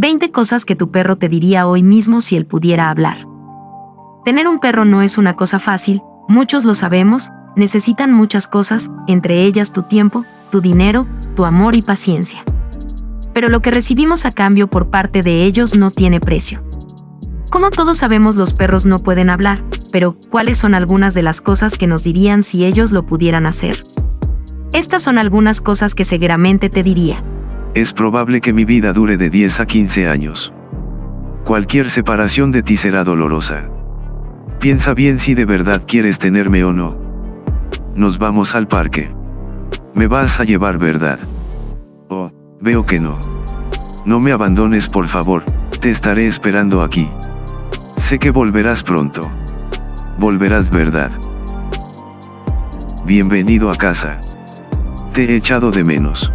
20 cosas que tu perro te diría hoy mismo si él pudiera hablar. Tener un perro no es una cosa fácil, muchos lo sabemos, necesitan muchas cosas, entre ellas tu tiempo, tu dinero, tu amor y paciencia. Pero lo que recibimos a cambio por parte de ellos no tiene precio. Como todos sabemos los perros no pueden hablar, pero ¿cuáles son algunas de las cosas que nos dirían si ellos lo pudieran hacer? Estas son algunas cosas que seguramente te diría. Es probable que mi vida dure de 10 a 15 años. Cualquier separación de ti será dolorosa. Piensa bien si de verdad quieres tenerme o no. Nos vamos al parque. Me vas a llevar verdad. Oh, veo que no. No me abandones por favor, te estaré esperando aquí. Sé que volverás pronto. Volverás verdad. Bienvenido a casa. Te he echado de menos.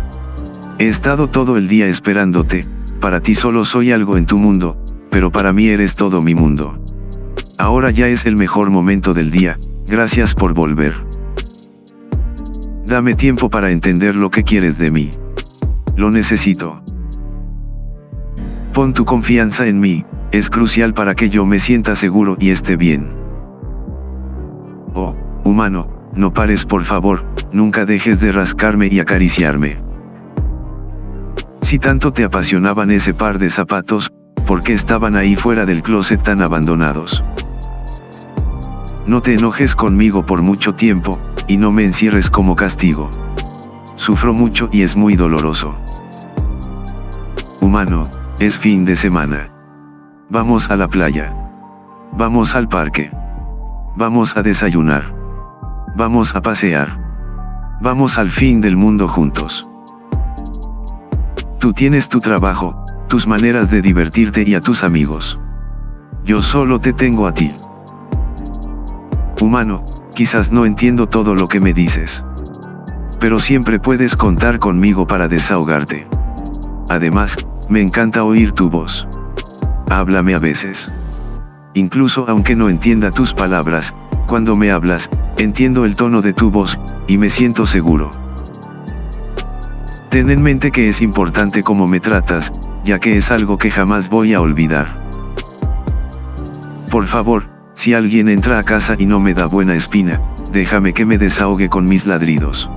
He estado todo el día esperándote, para ti solo soy algo en tu mundo, pero para mí eres todo mi mundo. Ahora ya es el mejor momento del día, gracias por volver. Dame tiempo para entender lo que quieres de mí. Lo necesito. Pon tu confianza en mí, es crucial para que yo me sienta seguro y esté bien. Oh, humano, no pares por favor, nunca dejes de rascarme y acariciarme. Si tanto te apasionaban ese par de zapatos, ¿por qué estaban ahí fuera del closet tan abandonados? No te enojes conmigo por mucho tiempo, y no me encierres como castigo. Sufro mucho y es muy doloroso. Humano, es fin de semana. Vamos a la playa. Vamos al parque. Vamos a desayunar. Vamos a pasear. Vamos al fin del mundo juntos. Tú tienes tu trabajo, tus maneras de divertirte y a tus amigos. Yo solo te tengo a ti. Humano, quizás no entiendo todo lo que me dices. Pero siempre puedes contar conmigo para desahogarte. Además, me encanta oír tu voz. Háblame a veces. Incluso aunque no entienda tus palabras, cuando me hablas, Entiendo el tono de tu voz, y me siento seguro. Ten en mente que es importante cómo me tratas, ya que es algo que jamás voy a olvidar. Por favor, si alguien entra a casa y no me da buena espina, déjame que me desahogue con mis ladridos.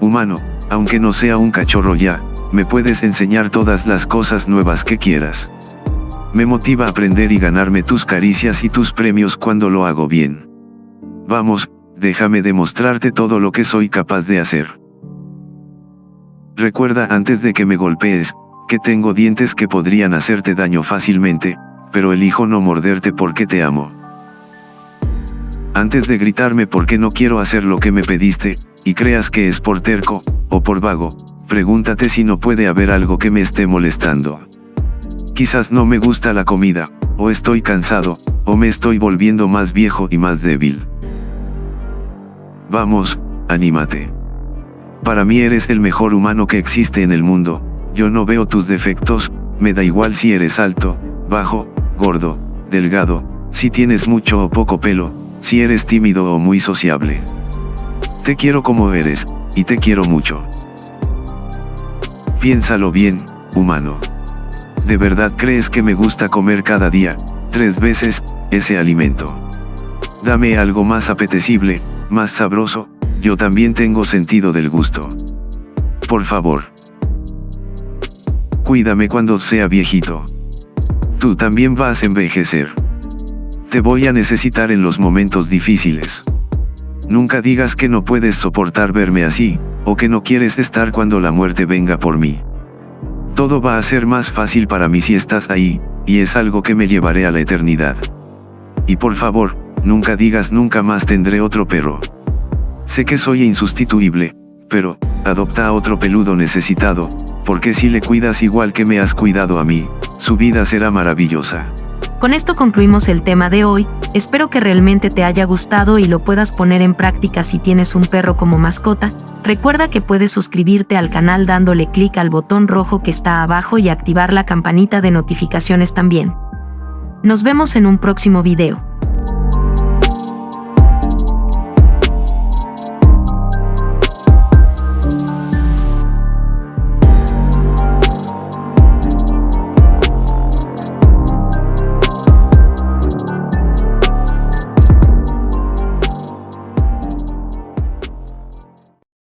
Humano, aunque no sea un cachorro ya, me puedes enseñar todas las cosas nuevas que quieras. Me motiva a aprender y ganarme tus caricias y tus premios cuando lo hago bien. Vamos, déjame demostrarte todo lo que soy capaz de hacer. Recuerda antes de que me golpees, que tengo dientes que podrían hacerte daño fácilmente, pero elijo no morderte porque te amo. Antes de gritarme porque no quiero hacer lo que me pediste, y creas que es por terco, o por vago, pregúntate si no puede haber algo que me esté molestando. Quizás no me gusta la comida, o estoy cansado, o me estoy volviendo más viejo y más débil. Vamos, anímate. Para mí eres el mejor humano que existe en el mundo, yo no veo tus defectos, me da igual si eres alto, bajo, gordo, delgado, si tienes mucho o poco pelo, si eres tímido o muy sociable. Te quiero como eres, y te quiero mucho. Piénsalo bien, humano. ¿De verdad crees que me gusta comer cada día, tres veces, ese alimento? Dame algo más apetecible, más sabroso, yo también tengo sentido del gusto. Por favor. Cuídame cuando sea viejito. Tú también vas a envejecer. Te voy a necesitar en los momentos difíciles. Nunca digas que no puedes soportar verme así, o que no quieres estar cuando la muerte venga por mí. Todo va a ser más fácil para mí si estás ahí, y es algo que me llevaré a la eternidad. Y por favor, nunca digas nunca más tendré otro perro. Sé que soy insustituible, pero, adopta a otro peludo necesitado, porque si le cuidas igual que me has cuidado a mí, su vida será maravillosa. Con esto concluimos el tema de hoy, espero que realmente te haya gustado y lo puedas poner en práctica si tienes un perro como mascota, recuerda que puedes suscribirte al canal dándole clic al botón rojo que está abajo y activar la campanita de notificaciones también. Nos vemos en un próximo video.